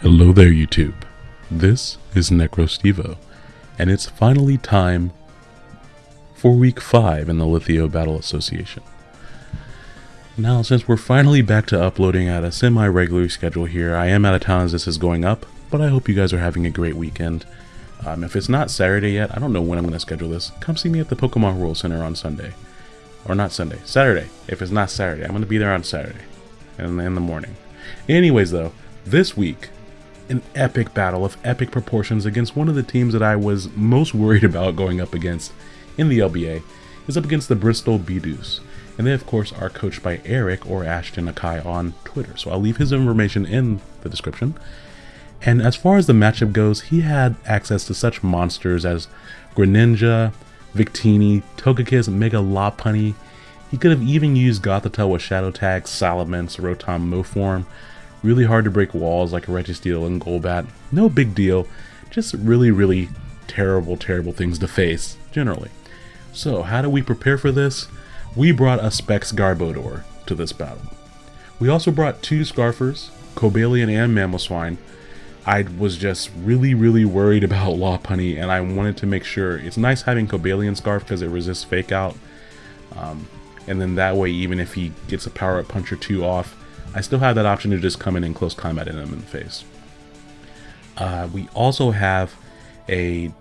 Hello there, YouTube. This is NecroStevo, and it's finally time for week 5 in the Lithio Battle Association. Now, since we're finally back to uploading at a semi-regular schedule here, I am out of town as this is going up, but I hope you guys are having a great weekend. Um, if it's not Saturday yet, I don't know when I'm going to schedule this, come see me at the Pokemon World Center on Sunday. Or not Sunday, Saturday. If it's not Saturday, I'm going to be there on Saturday, in, in the morning. Anyways though, this week, an epic battle of epic proportions against one of the teams that I was most worried about going up against in the LBA is up against the Bristol Beedus. And they of course are coached by Eric or Ashton Akai on Twitter. So I'll leave his information in the description. And as far as the matchup goes, he had access to such monsters as Greninja, Victini, Togekiss, Mega Lopunny. He could have even used Gothitelle with Shadow Tag, Salamence, Rotom, Mow form. Really hard to break walls like a Registeel and Golbat. No big deal. Just really, really terrible, terrible things to face, generally. So, how do we prepare for this? We brought a Specs Garbodor to this battle. We also brought two Scarfers, Cobalion and Mamoswine. I was just really, really worried about Lopunny, and I wanted to make sure it's nice having Cobalion Scarf because it resists Fake Out. Um, and then that way, even if he gets a Power Up Punch or two off, I still have that option to just come in and close combat him in the face. Uh, we also have a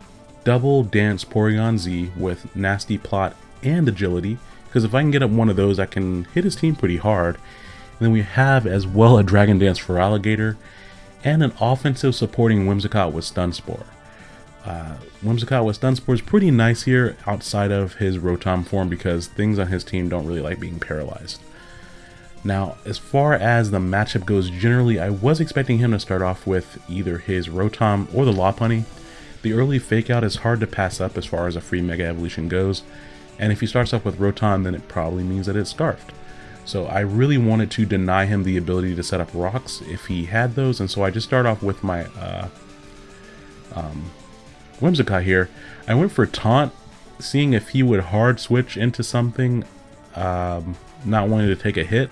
double dance Porygon Z with nasty plot and agility because if I can get up one of those I can hit his team pretty hard. And then we have as well a Dragon Dance Feraligatr and an offensive supporting Whimsicott with Stun Spore. Uh, Whimsicott with Stun Spore is pretty nice here outside of his Rotom form because things on his team don't really like being paralyzed. Now, as far as the matchup goes generally, I was expecting him to start off with either his Rotom or the Lopunny. The early Fake Out is hard to pass up as far as a free Mega Evolution goes, and if he starts off with Rotom, then it probably means that it's Scarfed. So I really wanted to deny him the ability to set up rocks if he had those, and so I just start off with my uh, um, Whimsicott here. I went for Taunt, seeing if he would hard switch into something, um, not wanting to take a hit.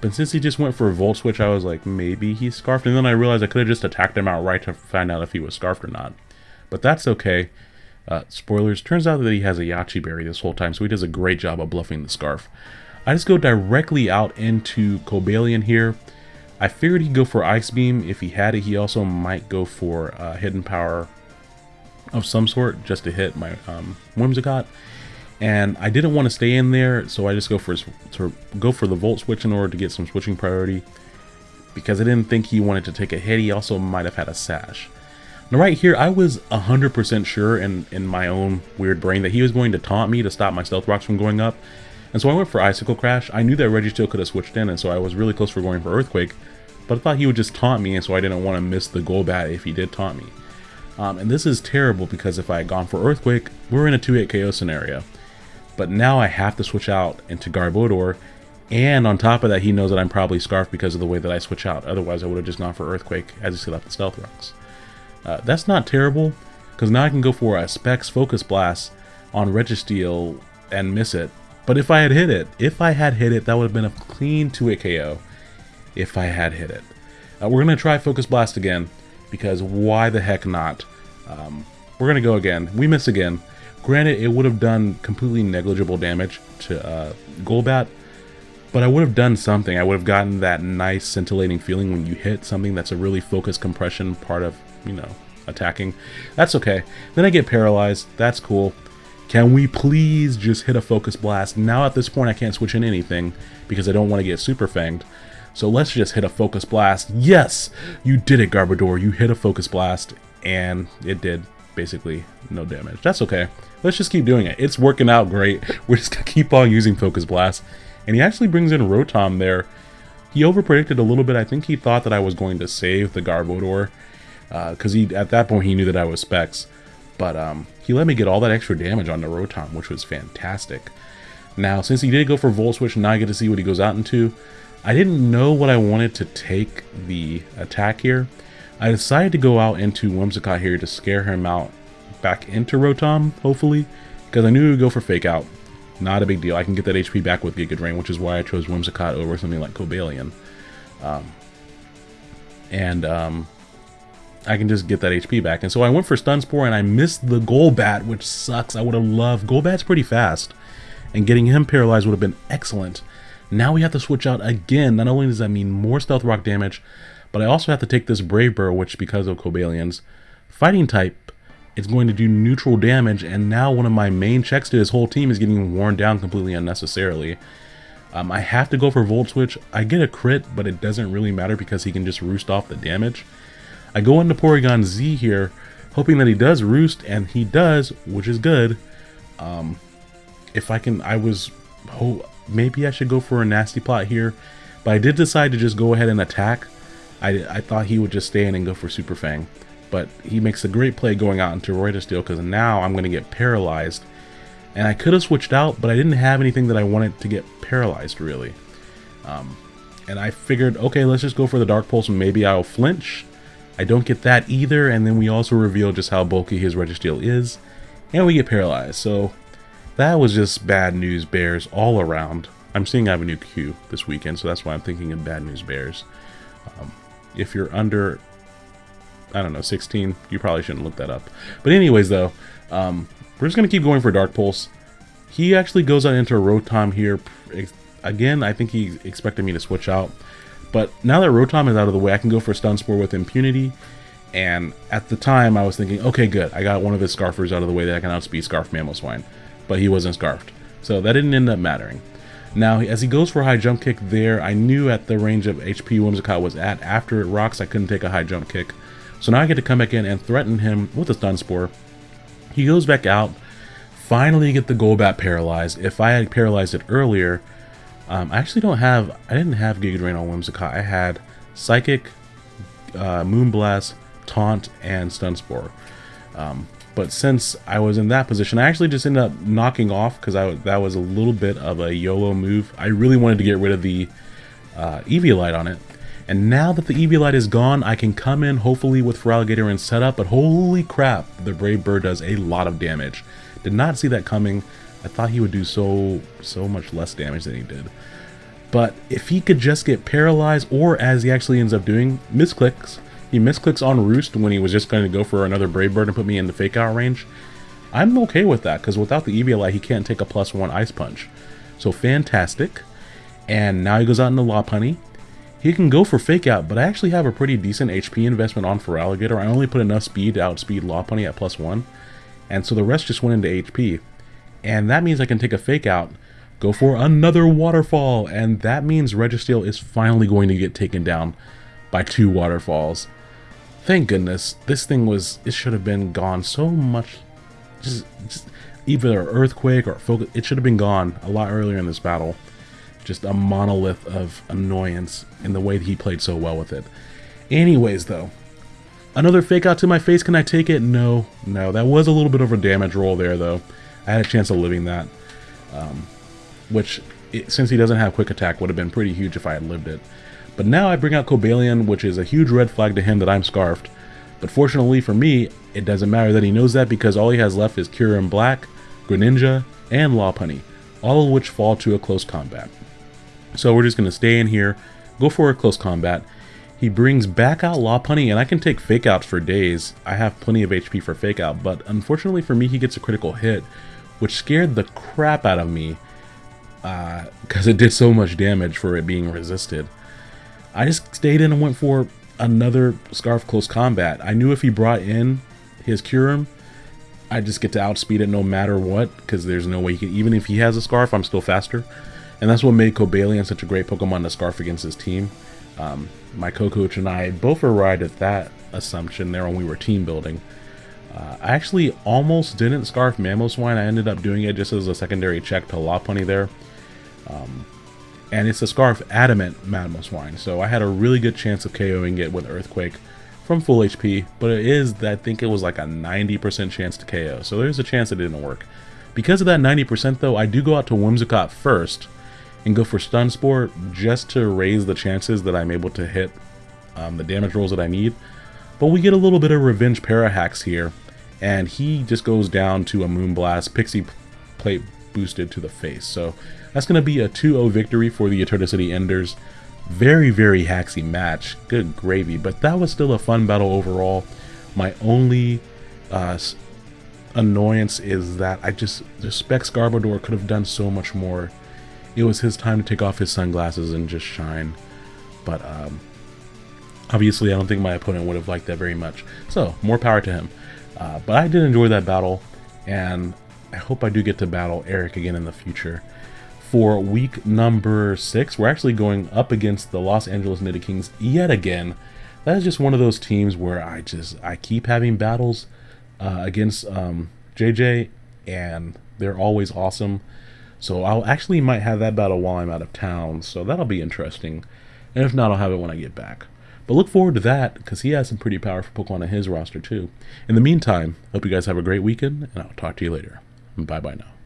But since he just went for a Volt Switch, I was like, maybe he's Scarfed. And then I realized I could have just attacked him outright to find out if he was Scarfed or not. But that's okay. Uh, spoilers, turns out that he has a Yache Berry this whole time, so he does a great job of bluffing the Scarf. I just go directly out into Cobalion here. I figured he'd go for Ice Beam. If he had it, he also might go for uh, Hidden Power of some sort just to hit my um, Whimsicott and I didn't want to stay in there, so I just go for to go for the volt switch in order to get some switching priority. Because I didn't think he wanted to take a hit, he also might have had a sash. Now right here, I was 100% sure in, in my own weird brain that he was going to taunt me to stop my Stealth Rocks from going up. And so I went for Icicle Crash. I knew that Registeel could have switched in, and so I was really close for going for Earthquake. But I thought he would just taunt me, and so I didn't want to miss the Golbat if he did taunt me. Um, and this is terrible because if I had gone for Earthquake, we're in a 2-8 KO scenario. But now I have to switch out into Garbodor. And on top of that, he knows that I'm probably Scarf because of the way that I switch out. Otherwise, I would have just gone for Earthquake as he still left the Stealth Rocks. Uh, that's not terrible, because now I can go for a Specs Focus Blast on Registeel and miss it. But if I had hit it, if I had hit it, that would have been a clean 2-hit KO if I had hit it. Uh, we're going to try Focus Blast again, because why the heck not? Um, we're going to go again. We miss again. Granted, it would have done completely negligible damage to uh, Golbat, but I would have done something. I would have gotten that nice scintillating feeling when you hit something that's a really focused compression part of, you know, attacking. That's okay. Then I get paralyzed. That's cool. Can we please just hit a focus blast? Now at this point I can't switch in anything because I don't want to get super fanged. So let's just hit a focus blast. Yes! You did it, Garbodor. You hit a focus blast, and it did basically no damage. That's okay. Let's just keep doing it. It's working out great. We're just going to keep on using Focus Blast. And he actually brings in Rotom there. He overpredicted a little bit. I think he thought that I was going to save the Garbodor. Because uh, he at that point he knew that I was Specs. But um, he let me get all that extra damage on the Rotom, which was fantastic. Now, since he did go for Volt Switch, now I get to see what he goes out into. I didn't know what I wanted to take the attack here. I decided to go out into Whimsicott here to scare him out back into Rotom, hopefully, because I knew he would go for Fake Out. Not a big deal. I can get that HP back with Giga Drain, which is why I chose Whimsicott over something like Cobalion. Um, and um, I can just get that HP back. And so I went for Stun Spore and I missed the Golbat, which sucks. I would have loved. Golbat's pretty fast. And getting him paralyzed would have been excellent. Now we have to switch out again. Not only does that mean more Stealth Rock damage, but I also have to take this Brave Bird, which because of Cobalions, fighting type, it's going to do neutral damage. And now one of my main checks to his whole team is getting worn down completely unnecessarily. Um, I have to go for Volt Switch. I get a crit, but it doesn't really matter because he can just roost off the damage. I go into Porygon Z here, hoping that he does roost, and he does, which is good. Um, if I can, I was, oh, maybe I should go for a Nasty Plot here, but I did decide to just go ahead and attack. I, I thought he would just stay in and go for Super Fang, but he makes a great play going out into Registeel because now I'm going to get paralyzed and I could have switched out, but I didn't have anything that I wanted to get paralyzed, really. Um, and I figured, okay, let's just go for the Dark Pulse, and maybe I'll flinch. I don't get that either, and then we also reveal just how bulky his Registeel is, and we get paralyzed. So that was just bad news bears all around. I'm seeing I have a new queue this weekend, so that's why I'm thinking of bad news bears. Um, if you're under, I don't know, 16, you probably shouldn't look that up. But anyways, though, um, we're just going to keep going for Dark Pulse. He actually goes out into Rotom here. Again, I think he expected me to switch out. But now that Rotom is out of the way, I can go for Stun Spore with Impunity. And at the time, I was thinking, okay, good. I got one of his Scarfers out of the way that I can outspeed Scarf Mamoswine. But he wasn't Scarfed. So that didn't end up mattering. Now, as he goes for a high jump kick there, I knew at the range of HP Whimsicott was at after it rocks, I couldn't take a high jump kick. So now I get to come back in and threaten him with a Stun Spore. He goes back out, finally get the Golbat paralyzed. If I had paralyzed it earlier, um, I actually don't have, I didn't have Giga Drain on Whimsicott. I had Psychic, uh, Moonblast, Taunt, and Stun Spore. Um, but since I was in that position, I actually just ended up knocking off because that was a little bit of a YOLO move. I really wanted to get rid of the uh, Eviolite on it. And now that the Eviolite is gone, I can come in hopefully with Feraligatr and set up, but holy crap, the Brave Bird does a lot of damage. Did not see that coming. I thought he would do so, so much less damage than he did. But if he could just get paralyzed, or as he actually ends up doing, misclicks, he misclicks on Roost when he was just going to go for another Brave Bird and put me in the fake out range, I'm okay with that, because without the Eviolite, he can't take a plus one Ice Punch. So fantastic. And now he goes out into Lopunny. He can go for Fake Out, but I actually have a pretty decent HP investment on Feraligatr. I only put enough speed to outspeed Lopunny at plus 1, and so the rest just went into HP. And that means I can take a Fake Out, go for another Waterfall, and that means Registeel is finally going to get taken down by two Waterfalls. Thank goodness, this thing was, it should have been gone so much, just, just either Earthquake or Focus, it should have been gone a lot earlier in this battle just a monolith of annoyance in the way that he played so well with it. Anyways, though, another fake out to my face. Can I take it? No, no. That was a little bit of a damage roll there, though. I had a chance of living that, um, which, it, since he doesn't have quick attack, would have been pretty huge if I had lived it. But now I bring out Cobalion, which is a huge red flag to him that I'm Scarfed. But fortunately for me, it doesn't matter that he knows that because all he has left is Kyurem Black, Greninja, and Lopunny, all of which fall to a close combat. So we're just going to stay in here, go for a close combat. He brings back out Lopunny, and I can take Fake Outs for days. I have plenty of HP for Fake Out, but unfortunately for me, he gets a critical hit, which scared the crap out of me because uh, it did so much damage for it being resisted. I just stayed in and went for another Scarf Close Combat. I knew if he brought in his Kyurem, I just get to outspeed it no matter what, because there's no way he can, even if he has a Scarf, I'm still faster. And that's what made Cobalion such a great Pokemon to scarf against his team. Um, my co-coach and I both arrived at that assumption there when we were team building. Uh, I actually almost didn't scarf Mamoswine. I ended up doing it just as a secondary check to Lopunny there. Um, and it's a scarf adamant Mamoswine, so I had a really good chance of KOing it with Earthquake from full HP, but it is, that I think it was like a 90% chance to KO, so there's a chance it didn't work. Because of that 90% though, I do go out to Whimsicott first, and go for Stun Spore just to raise the chances that I'm able to hit um, the damage rolls that I need. But we get a little bit of Revenge Parahax here, and he just goes down to a Moonblast, Pixie Plate boosted to the face. So that's going to be a 2-0 victory for the Eternity Enders. Very, very haxy match. Good gravy. But that was still a fun battle overall. My only uh, annoyance is that I just respect Garbodor could have done so much more. It was his time to take off his sunglasses and just shine. But um, obviously, I don't think my opponent would have liked that very much. So, more power to him. Uh, but I did enjoy that battle, and I hope I do get to battle Eric again in the future. For week number six, we're actually going up against the Los Angeles Nidokings yet again. That is just one of those teams where I just I keep having battles uh, against um, JJ, and they're always awesome. So I'll actually might have that battle while I'm out of town, so that'll be interesting. And if not, I'll have it when I get back. But look forward to that, because he has some pretty powerful Pokemon on his roster too. In the meantime, hope you guys have a great weekend, and I'll talk to you later. Bye bye now.